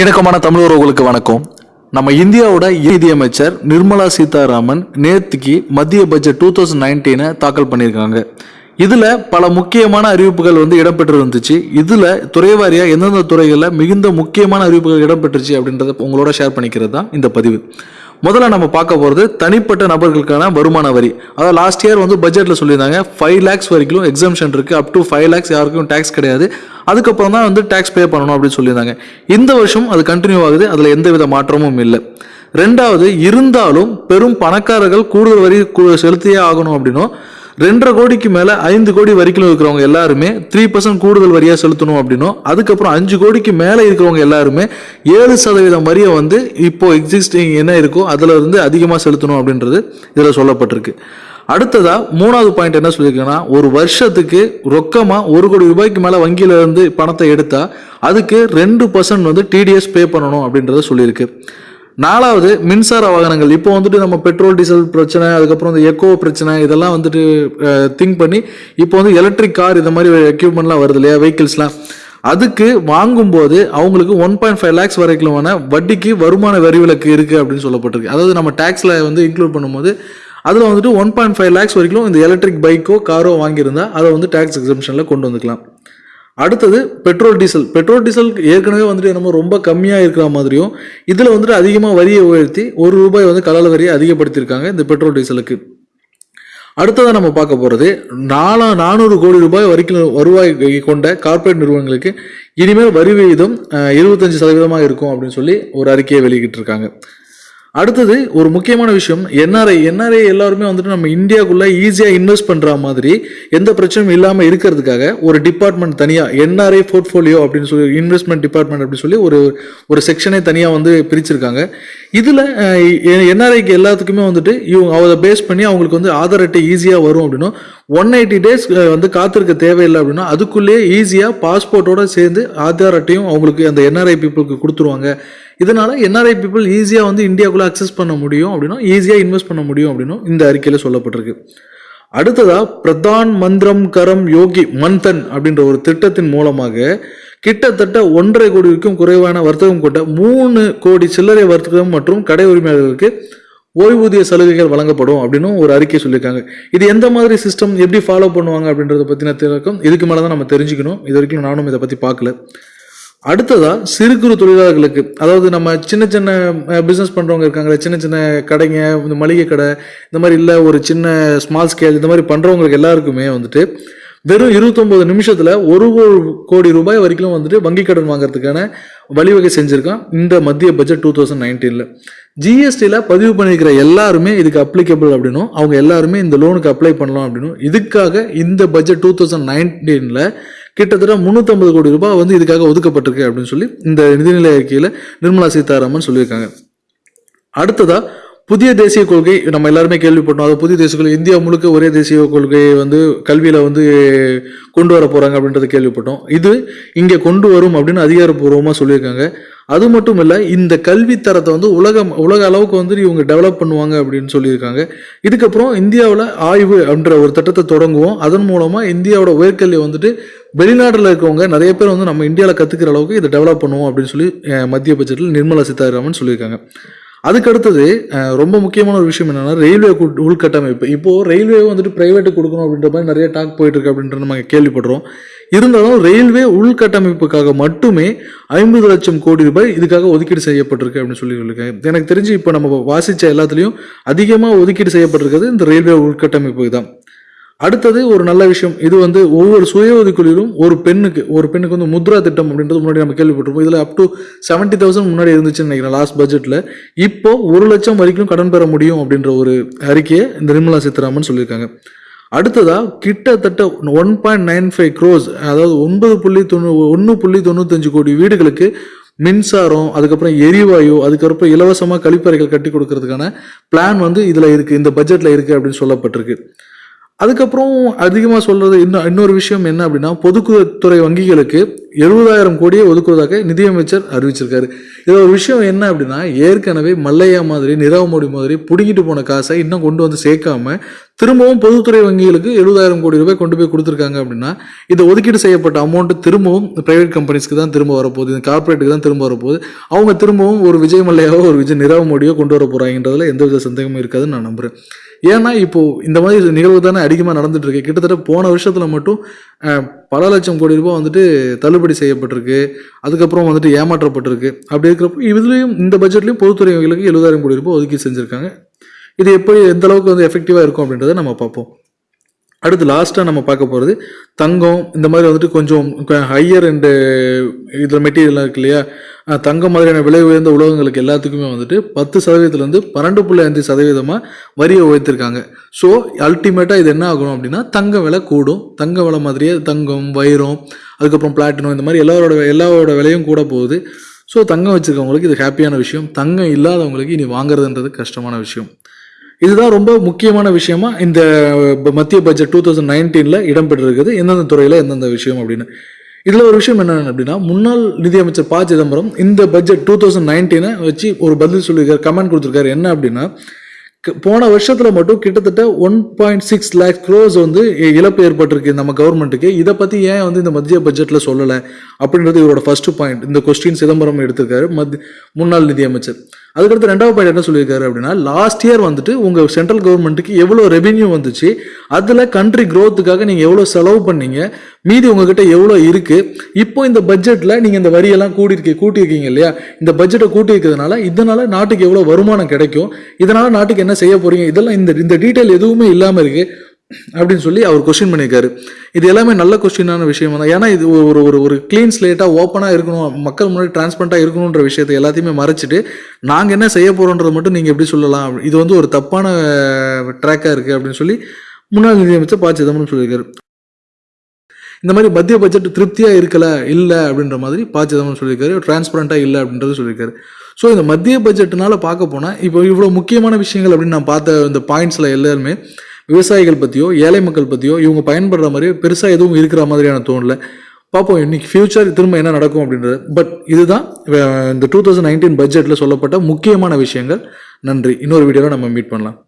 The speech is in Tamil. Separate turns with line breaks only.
இணக்கமான தமிழ் உறவுகளுக்கு வணக்கம். நம்ம இந்தியாவோட நிதியமைச்சர் நிர்மலா சீதாராமன் நேற்றுக்கு மத்திய பட்ஜெட் டூ தௌசண்ட் நைன்டீனை தாக்கல் பண்ணியிருக்காங்க. இதில் பல முக்கியமான அறிவிப்புகள் வந்து இடம்பெற்று இருந்துச்சு துறை வாரியாக எந்தெந்த துறைகளில் மிகுந்த முக்கியமான அறிவிப்புகள் இடம்பெற்றுச்சு அப்படின்றத உங்களோட ஷேர் பண்ணிக்கிறது தான் இந்த பதிவு. முதல்ல நம்ம பார்க்க போகிறது தனிப்பட்ட நபர்களுக்கான வருமான வரி. அதாவது லாஸ்ட் இயர் வந்து பட்ஜெட்டில் சொல்லியிருந்தாங்க ஃபைவ் லேக்ஸ் வரைக்கும் எக்ஸம்ஷன் இருக்குது அப் டு ஃபைவ் லேக்ஸ் யாருக்கும் டேக்ஸ் கிடையாது. அதுக்கப்புறம் தான் வந்து டேக்ஸ் பே பண்ணணும் அப்படின்னு சொல்லியிருந்தாங்க. இந்த வருஷம் அது கண்டினியூ ஆகுது அதில் எந்த வித மாற்றமும் இல்லை. ரெண்டாவது இருந்தாலும் பெரும் பணக்காரர்கள் கூடுதல் வரி செலுத்தியே ஆகணும் அப்படின்னும் ரெண்டரை கோடிக்கு மேலே ஐந்து கோடி வரைக்கும் இருக்கிறவங்க எல்லாருமே த்ரீ பர்சன்ட் கூடுதல் வரியாக செலுத்தணும் அப்படின்னும் அதுக்கப்புறம் அஞ்சு கோடிக்கு மேலே இருக்கிறவங்க எல்லாருமே ஏழு சதவீதம் வரியை வந்து இப்போ எக்ஸிஸ்டிங் என்ன இருக்கோ அதில் இருந்து அதிகமாக செலுத்தணும் அப்படின்றது இதில் சொல்லப்பட்டிருக்கு. அடுத்ததா மூணாவது பாயிண்ட் என்ன சொல்லியிருக்கேன்னா ஒரு வருஷத்துக்கு ரொக்கமாக ஒரு கோடி ரூபாய்க்கு மேலே வங்கியில இருந்து பணத்தை எடுத்தா அதுக்கு ரெண்டு பர்சன்ட் வந்து டிடிஎஸ் பே பண்ணணும் அப்படின்றத சொல்லியிருக்கு. நாலாவது மின்சார வாகனங்கள். இப்போ வந்துட்டு நம்ம பெட்ரோல் டீசல் பிரச்சனை அதுக்கப்புறம் இந்த எக்கோ பிரச்சனை இதெல்லாம் வந்துட்டு திங்க் பண்ணி இப்போ வந்து எலக்ட்ரிக் கார் இந்த மாதிரி எக்யூப்மெண்ட்லாம் வருது இல்லையா வெஹிக்கிள்ஸ்லாம் அதுக்கு வாங்கும்போது அவங்களுக்கு ஒன் பாயிண்ட் ஃபைவ் லேக்ஸ் வரைக்குமான வட்டிக்கு வருமான வரி விலக்கு இருக்குது அப்படின்னு சொல்லப்பட்டிருக்கு. அதாவது நம்ம டேக்ஸில் வந்து இன்க்ளூட் பண்ணும்போது அதில் வந்துட்டு ஒன் பாயிண்ட் ஃபைவ் லேக்ஸ் வரைக்கும் இந்த எலக்ட்ரிக் பைக்கோ காரோ வாங்கியிருந்தால் அதை வந்து டேக்ஸ் எக்ஸம்ஷனில் கொண்டு வந்துக்கலாம். அடுத்தது பெட்ரோல் டீசல். பெட்ரோல் டீசல் ஏற்கனவே வந்துட்டு என்னமோ ரொம்ப கம்மியாக இருக்கிற மாதிரியும் இதில் வந்துட்டு அதிகமாக வரியை உயர்த்தி ஒரு ரூபாய் வந்து கலல வரியை அதிகப்படுத்தியிருக்காங்க இந்த பெட்ரோல் டீசலுக்கு. அடுத்ததாக நம்ம பார்க்க போகிறது நாலா நானூறு கோடி ரூபாய் வரைக்கும் வருவாய் கொண்ட கார்ப்பரேட் நிறுவனங்களுக்கு இனிமேல் வரி விகிதம் இருபத்தஞ்சு சதவீதமாக இருக்கும் அப்படின்னு சொல்லி ஒரு அறிக்கையை வெளியிட்டிருக்காங்க. அடுத்தது ஒரு முக்கியமான விஷயம். என்ஆர்ஐ என்ஆர்ஐ எல்லாருமே வந்துட்டு நம்ம இந்தியாவுக்குள்ளே ஈஸியாக இன்வெஸ்ட் பண்ணுற மாதிரி எந்த பிரச்சனையும் இல்லாமல் இருக்கிறதுக்காக ஒரு டிபார்ட்மெண்ட் தனியாக என்ஆர்ஐ போர்ட்ஃபோலியோ அப்படின்னு சொல்லி இன்வெஸ்ட்மெண்ட் டிபார்ட்மெண்ட் அப்படின்னு சொல்லி ஒரு ஒரு செக்ஷனே தனியாக வந்து பிரிச்சிருக்காங்க. இதில் என்ஆர்ஐக்கு எல்லாத்துக்குமே வந்துட்டு இவங்க அதை பேஸ் பண்ணி அவங்களுக்கு வந்து ஆதார் அட்டை ஈஸியாக வரும் அப்படின்னா ஒன் எயிட்டி டேஸ் வந்து காத்திருக்க தேவையில்லை அப்படின்னா அதுக்குள்ளேயே ஈஸியாக பாஸ்போர்ட்டோட சேர்ந்து ஆதார் அட்டையும் அவங்களுக்கு அந்த என்ஆர்ஐ பீப்புளுக்கு கொடுத்துருவாங்க. இதனால் என்ஆர்ஐ பீப்புள் ஈஸியாக வந்து இந்தியாவுக்குள்ளே அக்சஸ் பண்ண முடியும் அப்படின்னா ஈஸியாக இன்வெஸ்ட் பண்ண முடியும் அப்படின்னும் இந்த அறிக்கையில் சொல்லப்பட்டிருக்கு. அடுத்ததாக பிரதான் மந்திரம் கரம் யோகி மன்தன் அப்படின்ற ஒரு திட்டத்தின் மூலமாக கிட்டத்தட்ட ஒன்றரை கோடிக்கும் குறைவான வர்த்தகம் கொண்ட மூணு கோடி சில்லறை வர்த்தகம் மற்றும் கடை உரிமையாளர்களுக்கு ஓய்வூதிய சலுகைகள் வழங்கப்படும் அப்படின்னு ஒரு அறிக்கை சொல்லியிருக்காங்க. இது எந்த மாதிரி சிஸ்டம் எப்படி ஃபாலோ பண்ணுவாங்க அப்படின்றத பற்றின திறக்கம் இதுக்கு மேலே தான் நம்ம தெரிஞ்சுக்கணும். இது வரைக்கும் நானும் இதை பற்றி பார்க்கல. அடுத்ததா சிறு குறு தொழிலாளர்களுக்கு அதாவது நம்ம சின்ன சின்ன பிஸ்னஸ் பண்ணுறவங்க இருக்காங்களே சின்ன சின்ன கடைங்க இந்த மளிகை கடை இந்த மாதிரி இல்லை ஒரு சின்ன ஸ்மால் ஸ்கேல் இந்த மாதிரி பண்ணுறவங்களுக்கு எல்லாருக்குமே வந்துட்டு வெறும் இருபத்தொம்போது நிமிஷத்தில் ஒரு கோ- கோடி ரூபாய் வரைக்கும் வந்துட்டு வங்கி கடன் வாங்குறதுக்கான வழிவகை செஞ்சுருக்கான் இந்த மத்திய பட்ஜெட் டூ தௌசண்ட் நைன்டீனில் ஜிஎஸ்டியில் பதிவு பண்ணியிருக்கிற எல்லாருமே இதுக்கு அப்ளிகபிள் அப்படின்னும் அவங்க எல்லாருமே இந்த லோனுக்கு அப்ளை பண்ணலாம் அப்படின்னும் இதுக்காக இந்த பட்ஜெட் டூ தௌசண்ட் நைன்டீனில் கிட்டத்தட்ட முந்நூற்றம்பது கோடி ரூபாய் வந்து இதுக்காக ஒதுக்கப்பட்டிருக்கு அப்படின்னு சொல்லி இந்த நிதிநிலை அறிக்கையில் நிர்மலா சீதாராமன் சொல்லியிருக்காங்க. அடுத்ததாக புதிய தேசிய கொள்கை நம்ம எல்லாருமே கேள்விப்பட்டோம். அது புதிய தேசிய கொள்கை இந்தியா முழுக்க ஒரே தேசிய கொள்கையை வந்து கல்வியில் வந்து கொண்டு வர போகிறாங்க அப்படின்றத கேள்விப்பட்டோம். இது இங்கே கொண்டு வரும் அப்படின்னு அதிகாரப்பூர்வமாக சொல்லியிருக்காங்க. அது மட்டும் இல்லை இந்த கல்வி தரத்தை வந்து உலகம் உலக அளவுக்கு வந்து இவங்க டெவலப் பண்ணுவாங்க அப்படின்னு சொல்லியிருக்காங்க. இதுக்கப்புறம் இந்தியாவில் ஆய்வு அப்படின்ற ஒரு திட்டத்தை தொடங்குவோம். அதன் மூலமாக இந்தியாவோட உயர்கல்வியை வந்துட்டு வெளிநாட்டில் இருக்கவங்க நிறைய பேர் வந்து நம்ம இந்தியாவில் கற்றுக்கிற அளவுக்கு இதை டெவலப் பண்ணுவோம் அப்படின்னு சொல்லி மத்திய பட்ஜெட்டில் நிர்மலா சீதாராமன் சொல்லியிருக்காங்க. அதுக்கு அடுத்தது ரொம்ப முக்கியமான ஒரு விஷயம் என்னென்னா ரயில்வே உள்கட்டமைப்பு. இப்போது ரயில்வே வந்துட்டு ப்ரைவேட்டு கொடுக்கணும் அப்படின்ற மாதிரி நிறைய டாக் போயிட்டு இருக்கு அப்படின்ற நம்ம கேள்விப்படுறோம். இருந்தாலும் ரயில்வே உள்கட்டமைப்புக்காக மட்டுமே ஐம்பது லட்சம் கோடி ரூபாய் இதுக்காக ஒதுக்கீடு செய்யப்பட்டிருக்கு அப்படின்னு சொல்லி சொல்லியிருக்காங்க. எனக்கு தெரிஞ்சு இப்போ நம்ம வாசித்த எல்லாத்துலேயும் அதிகமாக ஒதுக்கீடு செய்யப்பட்டிருக்கிறது இந்த ரயில்வே உள்கட்டமைப்புக்கு தான் அடுத்தது ஒரு நல்ல விஷயம். இது வந்து ஒவ்வொரு சுய ஒதுக்கீடுகளும் ஒரு பெண்ணுக்கு ஒரு பெண்ணுக்கு வந்து முத்ரா திட்டம் அப்படின்றது முன்னாடி நம்ம கேள்விப்பட்டிருப்போம். இதில் அப் டு செவன்ட்டி தௌசண்ட் முன்னாடி இருந்துச்சுன்னு நினைக்கிறேன் லாஸ்ட் பட்ஜெட்டில் இப்போ ஒரு லட்சம் வரைக்கும் கடன் பெற முடியும் அப்படின்ற ஒரு அறிக்கையை இந்த நிர்மலா சீதாராமன் சொல்லியிருக்காங்க. அடுத்ததா கிட்டத்தட்ட one point nine five crores அதாவது ஒன்பது புள்ளி தொண்ணூ ஒன்று புள்ளி தொண்ணூத்தஞ்சு கோடி வீடுகளுக்கு மின்சாரம் அதுக்கப்புறம் எரிவாயு அதுக்கப்புறம் இலவசமாக கழிப்பறைகள் கட்டி கொடுக்கறதுக்கான பிளான் வந்து இதில் இருக்குது இந்த பட்ஜெட்டில் இருக்குது அப்படின்னு சொல்லப்பட்டிருக்கு. அதுக்கப்புறம் அதிகமாக சொல்கிறது இன்னும் இன்னொரு விஷயம் என்ன அப்படின்னா பொதுத்துறை வங்கிகளுக்கு எழுபதாயிரம் கோடியை ஒதுக்குவதாக நிதியமைச்சர் அறிவிச்சிருக்காரு. இதில் ஒரு விஷயம் என்ன அப்படின்னா ஏற்கனவே மல்லையா மாதிரி நிரவ மோடி மாதிரி பிடுங்கிட்டு போன காசை இன்னும் கொண்டு வந்து சேர்க்காம திரும்பவும் பொதுத்துறை வங்கிகளுக்கு எழுபதாயிரம் கோடி ரூபாய் கொண்டு போய் கொடுத்துருக்காங்க அப்படின்னா இந்த ஒதுக்கீடு செய்யப்பட்ட அமௌண்ட் திரும்பவும் பிரைவேட் கம்பெனிஸ்க்கு தான் திரும்ப வரப்போகுது இந்த கார்பரேட்டுக்கு தான் திரும்ப வரப்போகுது. அவங்க திரும்பவும் ஒரு விஜய் மல்லையாவோ ஒரு விஜய் நிரவ மோடியோ கொண்டு வர போகிறாங்கன்றதுல எந்தவித சந்தேகமும் இருக்காதுன்னு நான் நம்புகிறேன் ஏன்னா இப்போ இந்த மாதிரி நிகழ்வு தானே அதிகமாக நடந்துட்டு இருக்கு. கிட்டத்தட்ட போன வருஷத்துல மட்டும் பல லட்சம் கோடி ரூபாய் வந்துட்டு தள்ளுபடி செய்யப்பட்டிருக்கு. அதுக்கப்புறம் வந்துட்டு ஏமாற்றப்பட்டிருக்கு. அப்படி இருக்கிறப்போ இதுலேயும் இந்த பட்ஜெட்லையும் பொதுத்துறைகளுக்கு எழுபதாயிரம் கோடி ரூபாய் ஒதுக்கி செஞ்சுருக்காங்க. இது எப்படி எந்த அளவுக்கு வந்து எஃபெக்டிவாக இருக்கும் அப்படின்றத நம்ம பார்ப்போம். அடுத்து லாஸ்ட்டாக நம்ம பார்க்க போகிறது தங்கம். இந்த மாதிரி வந்துட்டு கொஞ்சம் ஹையர் அண்டு இதில் மெட்டீரியல்லாம் இருக்கு இல்லையா? தங்கம் மாதிரியான விலை உயர்ந்த உலகங்களுக்கு எல்லாத்துக்குமே வந்துட்டு பத்து சதவீதத்துலேருந்து பன்னெண்டு புள்ளி அஞ்சு சதவீதமாக வரியை உயர்த்திருக்காங்க. ஸோ அல்டிமேட்டாக இது என்ன ஆகணும் அப்படின்னா தங்க விலை கூடும். தங்க விலை மாதிரியே தங்கம் வைரம் அதுக்கப்புறம் பிளாட்டினம் இந்த மாதிரி எல்லாரோட எல்லாரோட விலையும் கூட போகுது. ஸோ தங்கம் வச்சுருக்கவங்களுக்கு இது ஹாப்பியான விஷயம். தங்கம் இல்லாதவங்களுக்கு இனி வாங்குறதுன்றது கஷ்டமான விஷயம். இதுதான் ரொம்ப முக்கியமான விஷயமா இந்த மத்திய பட்ஜெட் டூ தௌசண்ட் நைன்டீனில் இடம்பெற்றிருக்குது. எந்தெந்த துறையில் எந்தெந்த விஷயம் அப்படின்னு. இதில் ஒரு விஷயம் என்ன அப்படின்னா முன்னாள் நிதியமைச்சர் ப சிதம்பரம் இந்த பட்ஜெட் டூ தௌசண்ட் நைன்டீனை வச்சு ஒரு பதில் சொல்லியிருக்காரு கமெண்ட் கொடுத்துருக்காரு. என்ன அப்படின்னா போன வருஷத்தில் மட்டும் கிட்டத்தட்ட one point six lakh crores வந்து இழப்பு ஏற்பட்டிருக்கு நம்ம கவர்மெண்ட்டுக்கு இதை பற்றி ஏன் வந்து இந்த மத்திய பட்ஜெட்டில் சொல்லலை அப்படின்றது இவரோட ஃபர்ஸ்ட் பாயிண்ட் இந்த கொஸ்டின் சிதம்பரம் எடுத்திருக்காரு மத் முன்னாள் நிதியமைச்சர். அதுக்கடுத்து ரெண்டாவது பாயிண்ட் என்ன சொல்லியிருக்காரு அப்படின்னா லாஸ்ட் இயர் வந்துட்டு உங்கள் சென்ட்ரல் கவர்மெண்ட்டுக்கு எவ்வளோ ரெவென்யூ வந்துச்சு அதில் கண்ட்ரி க்ரோத்துக்காக நீங்கள் எவ்வளோ செலவு பண்ணீங்க மீதி உங்ககிட்ட எவ்வளோ இருக்குது இப்போ இந்த பட்ஜெட்டில் நீங்கள் இந்த வரியெல்லாம் கூட்டிருக்கீங்க கூட்டியிருக்கீங்க இல்லையா? இந்த பட்ஜெட்டை கூட்டியிருக்கிறதுனால இதனால் நாட்டுக்கு எவ்வளோ வருமானம் கிடைக்கும் இதனால் நாட்டுக்கு என்ன செய்ய போகிறீங்க இதெல்லாம் இந்த இந்த டீட்டெயில் எதுவுமே இல்லாமல் இருக்குது அப்படின்னு சொல்லி அவர் கொஸ்டின் பண்ணியிருக்காரு. இது எல்லாமே நல்ல கொஸ்டினான விஷயம் தான் ஏன்னா இது ஒரு ஒரு ஒரு க்ளீன் ஸ்லேட்டாக ஓப்பனாக இருக்கணும். மக்கள் முன்னாடி டிரான்ஸ்பரண்ட்டாக இருக்கணுன்ற விஷயத்தை எல்லாத்தையுமே மறைச்சிட்டு நாங்கள் என்ன செய்ய போகிறோன்றதை மட்டும் நீங்கள் எப்படி சொல்லலாம்? இது வந்து ஒரு தப்பான ட்ராக்காக இருக்குது அப்படின்னு சொல்லி முன்னாள் நிதியமைச்சர் ப. சிதம்பரம் சொல்லியிருக்காரு. இந்த மாதிரி மத்திய பட்ஜெட் திருப்தியாக இருக்கல இல்லை அப்படின்ற மாதிரி ப. சிதம்பரம் சொல்லியிருக்காரு. டிரான்ஸ்பரண்ட்டாக இல்லை அப்படின்றது சொல்லியிருக்காரு. ஸோ இந்த மத்திய பட்ஜெட்னால பார்க்க போனால் இப்போ இவ்வளோ முக்கியமான விஷயங்கள் அப்படின்னு நான் பார்த்த இந்த பாயிண்ட்ஸில் எல்லாருமே விவசாயிகள் பற்றியோ ஏழை மக்கள் பற்றியோ இவங்க பயன்படுற மாதிரி பெருசாக எதுவும் இருக்கிற மாதிரியான தோணல. பார்ப்போம் இன்னைக்கு ஃபியூச்சர் திரும்ப என்ன நடக்கும் அப்படின்றது. பட் இதுதான் இந்த டூ தௌசண்ட் நைன்டீன் பட்ஜெட்டில் சொல்லப்பட்ட முக்கியமான விஷயங்கள். நன்றி. இன்னொரு வீடியோவில் நம்ம மீட் பண்ணலாம்.